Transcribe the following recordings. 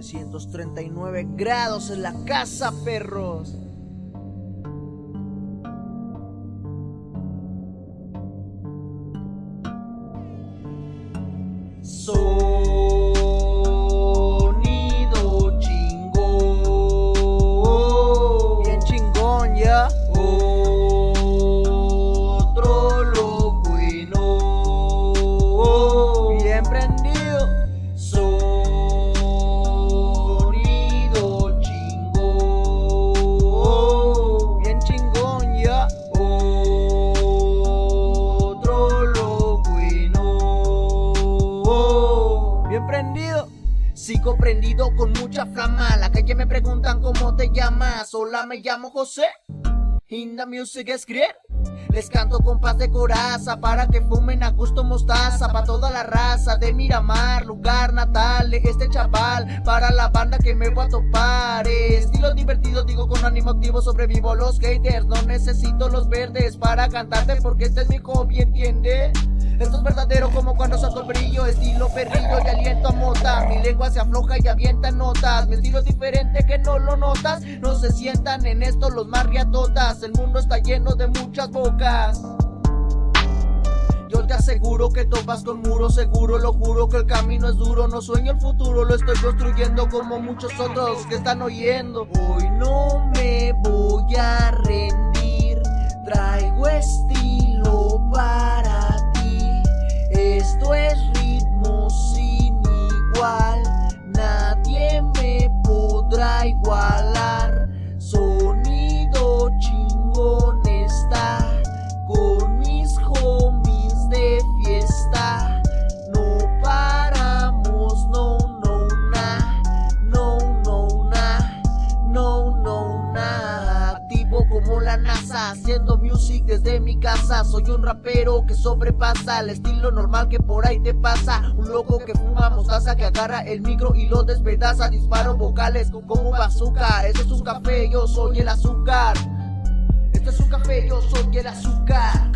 239 grados en la casa, perros. Sonido Sigo prendido con mucha flama. La calle me preguntan cómo te llamas. Hola, me llamo José. In the music creer. Les canto con paz de coraza para que fumen a gusto mostaza para toda la raza de Miramar, lugar natal de este chaval para la banda que me voy a topar. Estilo divertido, digo con ánimo activo, sobrevivo los haters, no necesito los verdes para cantarte porque este es mi hobby, ¿entiende? Esto es verdadero como cuando saco el brillo, estilo perrillo y aliento a mota. Mi lengua se afloja y avienta notas. Mi estilo es diferente que no lo notas. No se sientan en esto los marriatotas. El mundo está lleno de muchas bocas. Yo te aseguro que topas con muro seguro, lo juro que el camino es duro, no sueño el futuro, lo estoy construyendo como muchos otros que están oyendo. Hoy no Esto desde mi casa. Soy un rapero que sobrepasa el estilo normal que por ahí te pasa. Un loco que fuma mostaza, que agarra el micro y lo despedaza. Disparo vocales como bazooka. Este es un café, yo soy el azúcar. Este es un café, yo soy el azúcar.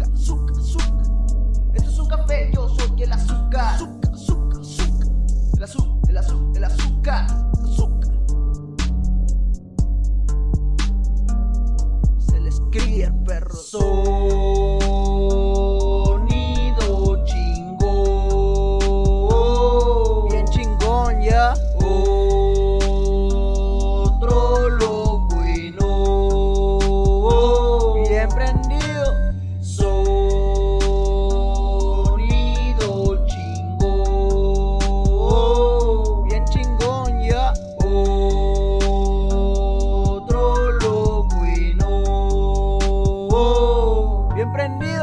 comprendí